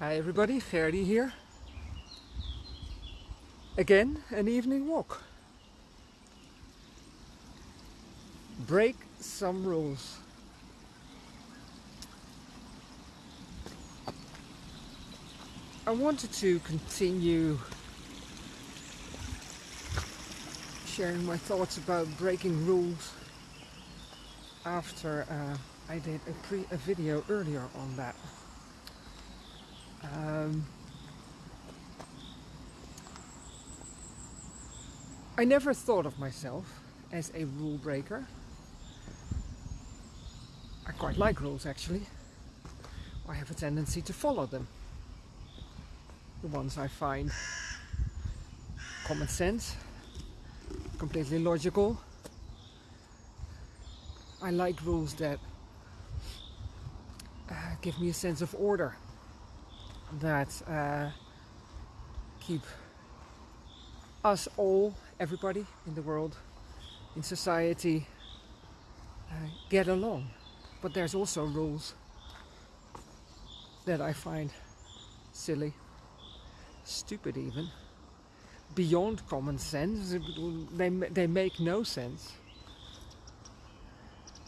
Hi everybody, Ferdy here. Again, an evening walk. Break some rules. I wanted to continue sharing my thoughts about breaking rules after uh, I did a, a video earlier on that. Um, I never thought of myself as a rule breaker. I quite like rules actually. I have a tendency to follow them. The ones I find common sense, completely logical. I like rules that uh, give me a sense of order that uh, keep us all, everybody in the world, in society, uh, get along. But there's also rules that I find silly, stupid even, beyond common sense. They, they make no sense.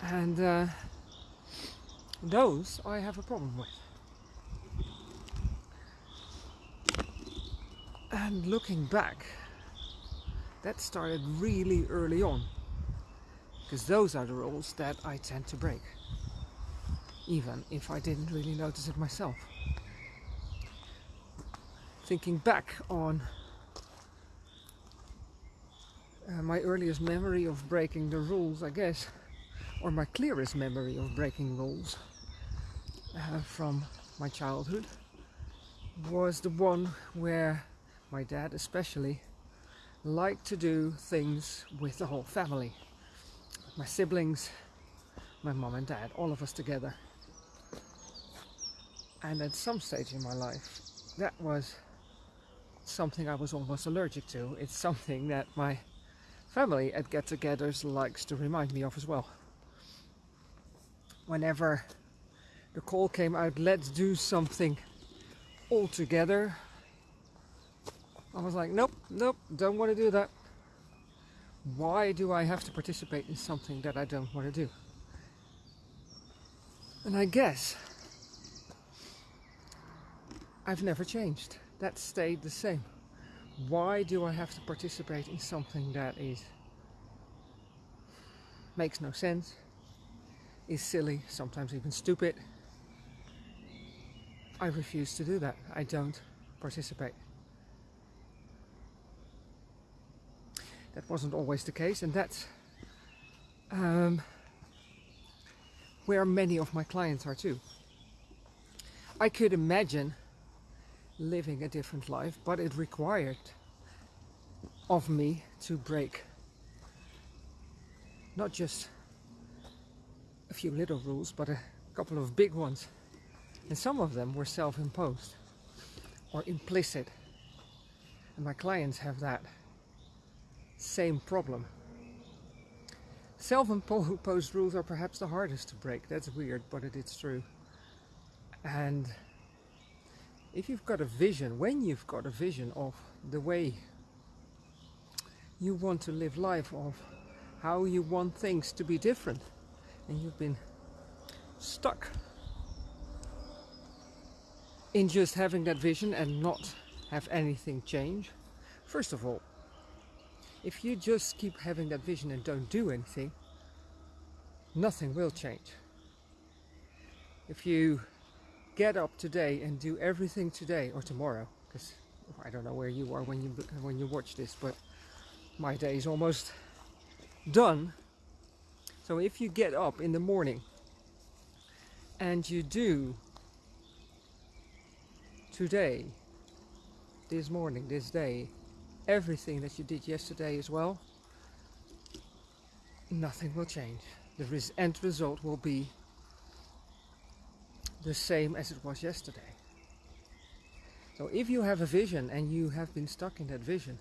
And uh, those I have a problem with. And looking back, that started really early on. Because those are the rules that I tend to break. Even if I didn't really notice it myself. Thinking back on uh, my earliest memory of breaking the rules, I guess, or my clearest memory of breaking rules uh, from my childhood was the one where my dad especially, liked to do things with the whole family. My siblings, my mom and dad, all of us together. And at some stage in my life, that was something I was almost allergic to. It's something that my family at get-togethers likes to remind me of as well. Whenever the call came out, let's do something all together, I was like, nope, nope, don't want to do that. Why do I have to participate in something that I don't want to do? And I guess I've never changed. That stayed the same. Why do I have to participate in something that is makes no sense, is silly, sometimes even stupid? I refuse to do that. I don't participate. That wasn't always the case and that's um, where many of my clients are too. I could imagine living a different life, but it required of me to break not just a few little rules, but a couple of big ones. And some of them were self-imposed or implicit. And my clients have that same problem. Self-imposed rules are perhaps the hardest to break. That's weird, but it is true. And if you've got a vision, when you've got a vision of the way you want to live life, of how you want things to be different, and you've been stuck in just having that vision and not have anything change, first of all, if you just keep having that vision and don't do anything, nothing will change. If you get up today and do everything today or tomorrow, because I don't know where you are when you when you watch this, but my day is almost done. So if you get up in the morning and you do today, this morning, this day, everything that you did yesterday as well, nothing will change. The end result will be the same as it was yesterday. So if you have a vision and you have been stuck in that vision,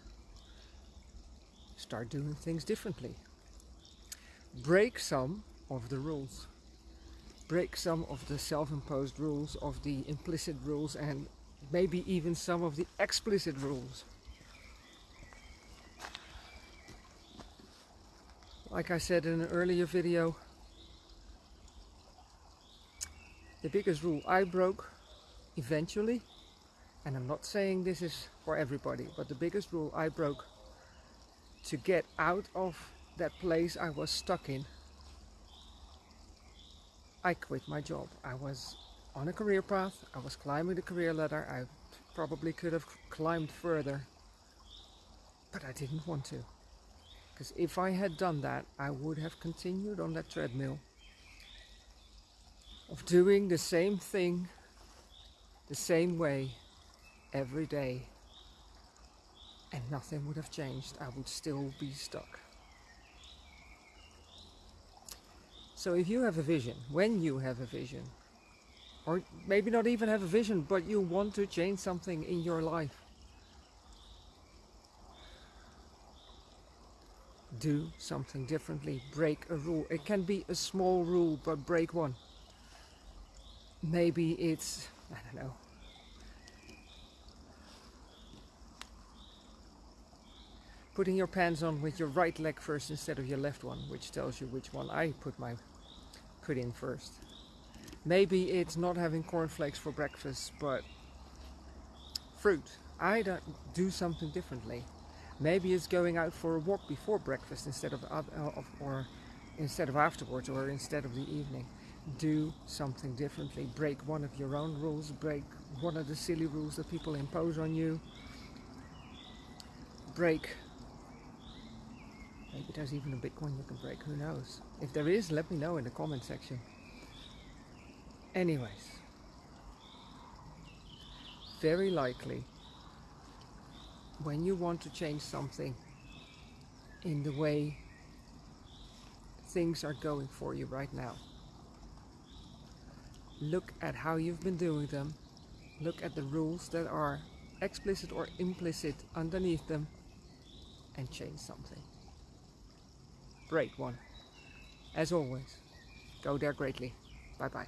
start doing things differently. Break some of the rules. Break some of the self-imposed rules, of the implicit rules and maybe even some of the explicit rules. Like I said in an earlier video, the biggest rule I broke eventually, and I'm not saying this is for everybody, but the biggest rule I broke to get out of that place I was stuck in, I quit my job. I was on a career path, I was climbing the career ladder, I probably could have climbed further, but I didn't want to. Because if I had done that, I would have continued on that treadmill of doing the same thing the same way every day and nothing would have changed. I would still be stuck. So if you have a vision, when you have a vision, or maybe not even have a vision, but you want to change something in your life, do something differently, break a rule. It can be a small rule, but break one. Maybe it's, I don't know, putting your pants on with your right leg first instead of your left one, which tells you which one I put my put in first. Maybe it's not having cornflakes for breakfast, but fruit. I don't do something differently. Maybe it's going out for a walk before breakfast instead of, uh, of or instead of afterwards or instead of the evening. Do something differently. Break one of your own rules. Break one of the silly rules that people impose on you. Break. Maybe there's even a one you can break. Who knows? If there is, let me know in the comment section. Anyways, very likely when you want to change something in the way things are going for you right now. Look at how you've been doing them. Look at the rules that are explicit or implicit underneath them and change something. Break one. As always, go there greatly. Bye bye.